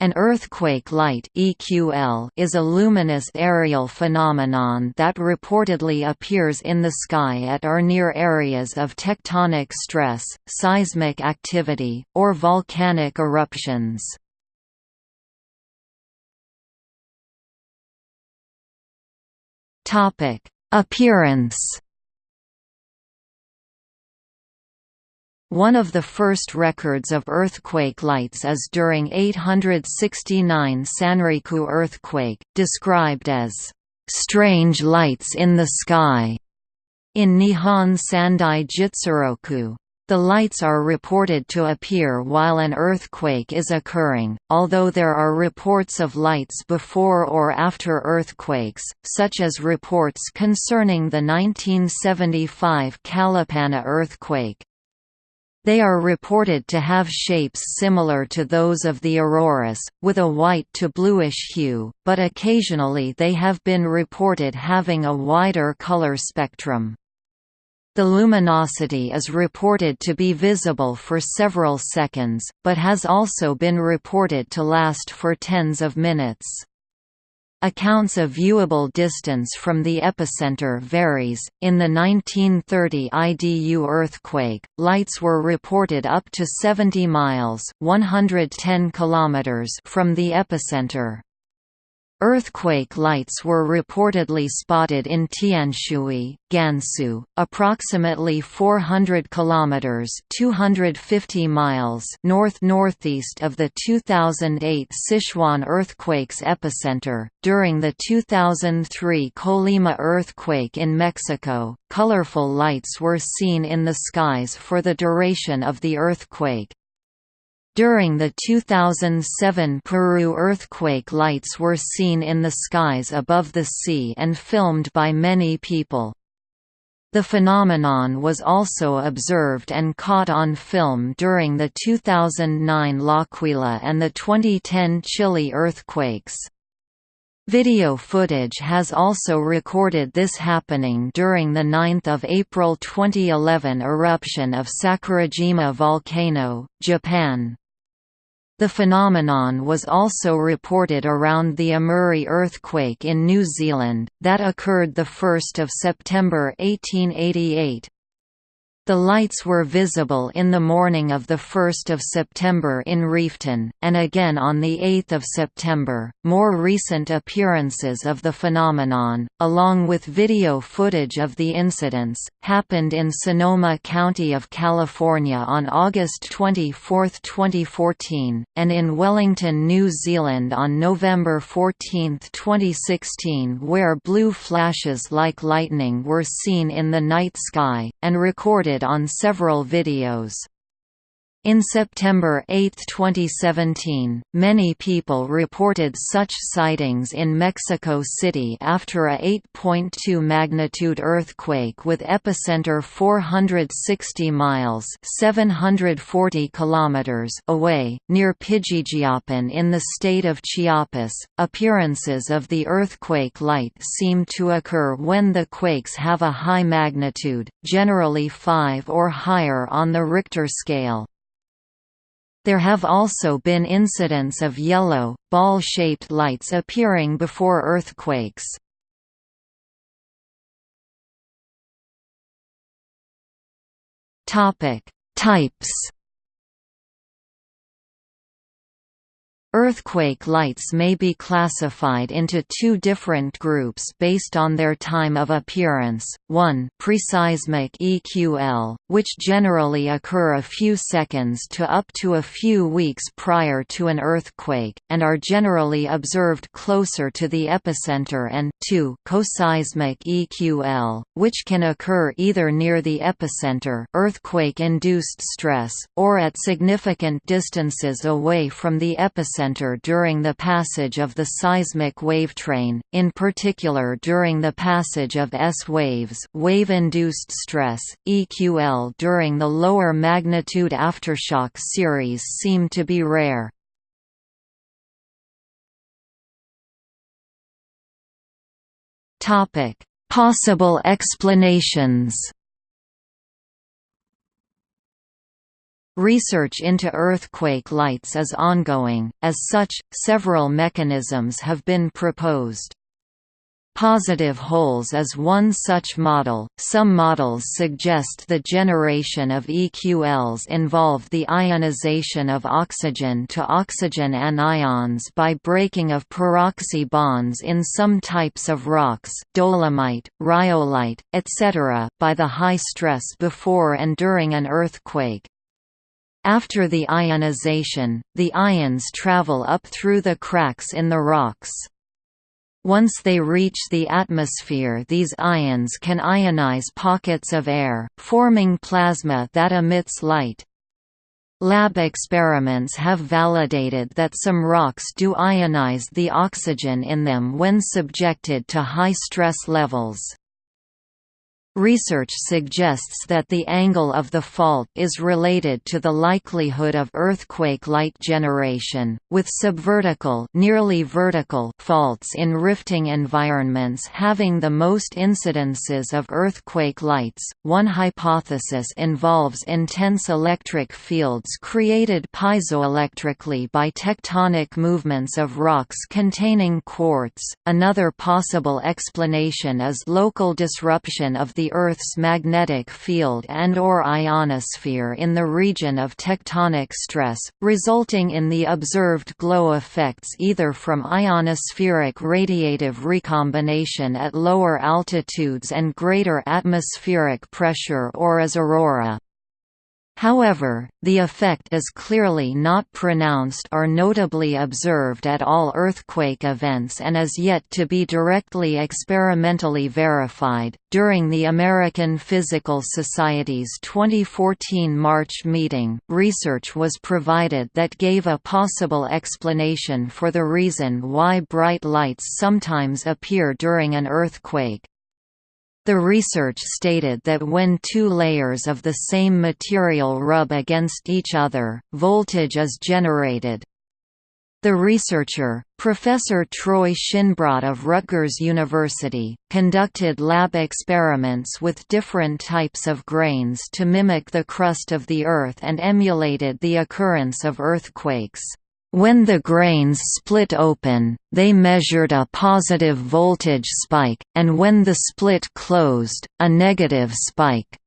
An earthquake light (EQL) is a luminous aerial phenomenon that reportedly appears in the sky at or near areas of tectonic stress, seismic activity, or volcanic eruptions. Appearance One of the first records of earthquake lights is during 869 Sanriku earthquake, described as "...strange lights in the sky", in Nihon Sandai Jitsuroku. The lights are reported to appear while an earthquake is occurring, although there are reports of lights before or after earthquakes, such as reports concerning the 1975 Kalapana earthquake. They are reported to have shapes similar to those of the auroras, with a white to bluish hue, but occasionally they have been reported having a wider color spectrum. The luminosity is reported to be visible for several seconds, but has also been reported to last for tens of minutes. Accounts of viewable distance from the epicenter varies. In the 1930 IDU earthquake, lights were reported up to 70 miles (110 kilometers) from the epicenter. Earthquake lights were reportedly spotted in Tianshui, Gansu, approximately 400 kilometers (250 miles) north-northeast of the 2008 Sichuan earthquake's epicenter. During the 2003 Colima earthquake in Mexico, colorful lights were seen in the skies for the duration of the earthquake. During the 2007 Peru earthquake lights were seen in the skies above the sea and filmed by many people. The phenomenon was also observed and caught on film during the 2009 L'Aquila and the 2010 Chile earthquakes. Video footage has also recorded this happening during the 9 April 2011 eruption of Sakurajima volcano, Japan. The phenomenon was also reported around the Amuri earthquake in New Zealand, that occurred 1 September 1888. The lights were visible in the morning of 1 September in Reefton, and again on 8 September. More recent appearances of the phenomenon, along with video footage of the incidents, happened in Sonoma County of California on August 24, 2014, and in Wellington, New Zealand on November 14, 2016 where blue flashes like lightning were seen in the night sky, and recorded on several videos. In September 8, 2017, many people reported such sightings in Mexico City after a 8.2 magnitude earthquake with epicenter 460 miles (740 kilometers) away, near Pijijiapan in the state of Chiapas. Appearances of the earthquake light seem to occur when the quakes have a high magnitude, generally 5 or higher on the Richter scale. There have also been incidents of yellow, ball-shaped lights appearing before earthquakes. Types Earthquake lights may be classified into two different groups based on their time of appearance, one preseismic EQL, which generally occur a few seconds to up to a few weeks prior to an earthquake, and are generally observed closer to the epicenter. And two coseismic EQL, which can occur either near the epicenter earthquake-induced stress, or at significant distances away from the epicenter center during the passage of the seismic wavetrain, in particular during the passage of S-waves wave-induced stress, EQL during the lower magnitude aftershock series seem to be rare. Possible explanations Research into earthquake lights is ongoing, as such, several mechanisms have been proposed. Positive holes is one such model. Some models suggest the generation of EQLs involve the ionization of oxygen to oxygen anions by breaking of peroxy bonds in some types of rocks, dolomite, rhyolite, etc., by the high stress before and during an earthquake. After the ionization, the ions travel up through the cracks in the rocks. Once they reach the atmosphere these ions can ionize pockets of air, forming plasma that emits light. Lab experiments have validated that some rocks do ionize the oxygen in them when subjected to high stress levels. Research suggests that the angle of the fault is related to the likelihood of earthquake light generation, with subvertical nearly vertical faults in rifting environments having the most incidences of earthquake lights. One hypothesis involves intense electric fields created piezoelectrically by tectonic movements of rocks containing quartz. Another possible explanation is local disruption of Earth's magnetic field and or ionosphere in the region of tectonic stress, resulting in the observed glow effects either from ionospheric radiative recombination at lower altitudes and greater atmospheric pressure or as aurora. However, the effect is clearly not pronounced or notably observed at all earthquake events and is yet to be directly experimentally verified. During the American Physical Society's 2014 March meeting, research was provided that gave a possible explanation for the reason why bright lights sometimes appear during an earthquake. The research stated that when two layers of the same material rub against each other, voltage is generated. The researcher, Professor Troy Shinbrot of Rutgers University, conducted lab experiments with different types of grains to mimic the crust of the Earth and emulated the occurrence of earthquakes. When the grains split open, they measured a positive voltage spike, and when the split closed, a negative spike.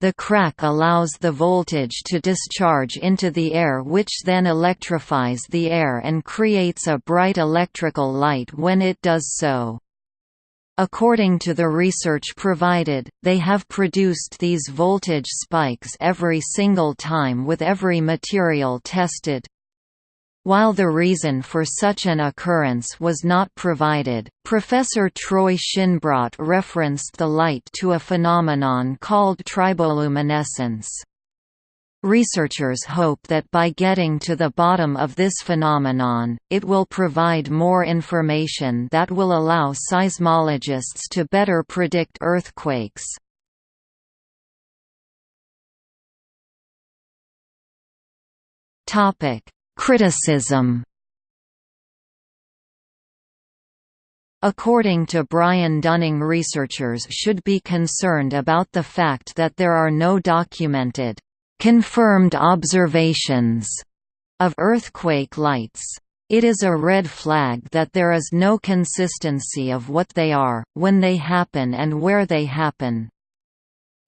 The crack allows the voltage to discharge into the air which then electrifies the air and creates a bright electrical light when it does so. According to the research provided, they have produced these voltage spikes every single time with every material tested, while the reason for such an occurrence was not provided, Professor Troy Shinbrot referenced the light to a phenomenon called triboluminescence. Researchers hope that by getting to the bottom of this phenomenon, it will provide more information that will allow seismologists to better predict earthquakes. Topic: Criticism According to Brian Dunning researchers should be concerned about the fact that there are no documented, confirmed observations of earthquake lights. It is a red flag that there is no consistency of what they are, when they happen and where they happen.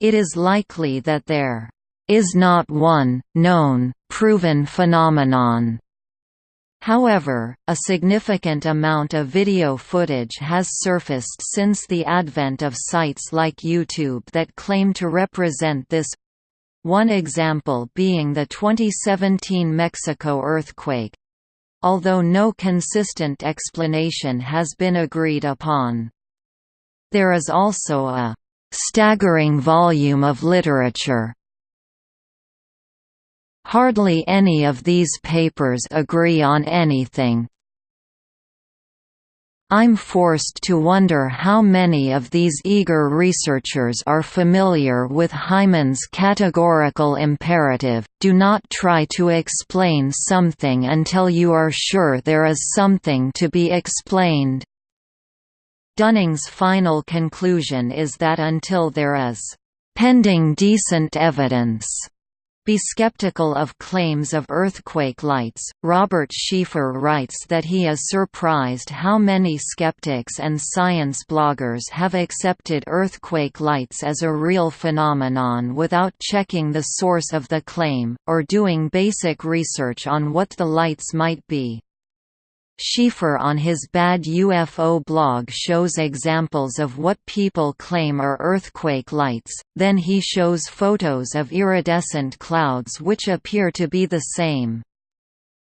It is likely that there is not one, known, proven phenomenon. However, a significant amount of video footage has surfaced since the advent of sites like YouTube that claim to represent this one example being the 2017 Mexico earthquake although no consistent explanation has been agreed upon. There is also a staggering volume of literature Hardly any of these papers agree on anything. I'm forced to wonder how many of these eager researchers are familiar with Hyman's categorical imperative, do not try to explain something until you are sure there is something to be explained. Dunning's final conclusion is that until there is pending decent evidence Be skeptical of claims of earthquake lights. Robert Sheaffer writes that he is surprised how many skeptics and science bloggers have accepted earthquake lights as a real phenomenon without checking the source of the claim, or doing basic research on what the lights might be. Sheaffer on his Bad UFO blog shows examples of what people claim are earthquake lights, then he shows photos of iridescent clouds which appear to be the same.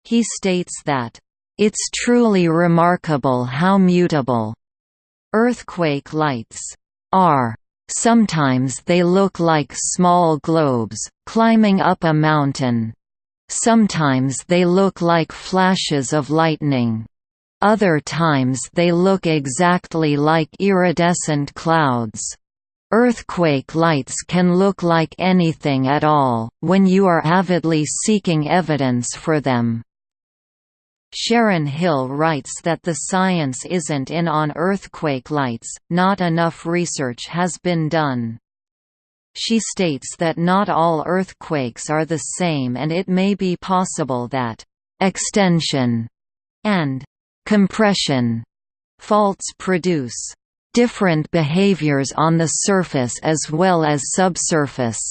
He states that, "...it's truly remarkable how mutable earthquake lights are. Sometimes they look like small globes, climbing up a mountain." Sometimes they look like flashes of lightning. Other times they look exactly like iridescent clouds. Earthquake lights can look like anything at all, when you are avidly seeking evidence for them. Sharon Hill writes that the science isn't in on earthquake lights, not enough research has been done. She states that not all earthquakes are the same and it may be possible that «extension» and «compression» faults produce different behaviors on the surface as well as subsurface.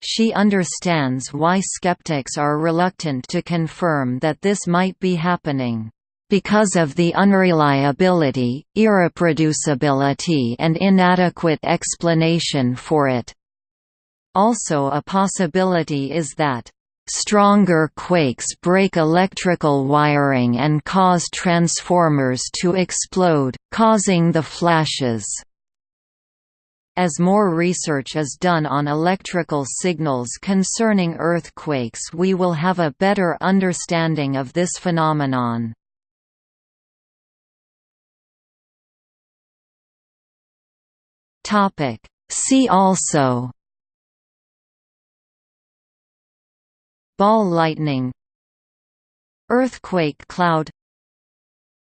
She understands why skeptics are reluctant to confirm that this might be happening because of the unreliability, irreproducibility and inadequate explanation for it. Also a possibility is that Stronger quakes break electrical wiring and cause transformers to explode, causing the flashes. As more research is done on electrical signals concerning earthquakes we will have a better understanding of this phenomenon. Topic. See also Ball lightning Earthquake cloud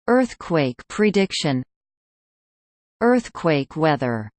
Earthquake prediction Earthquake weather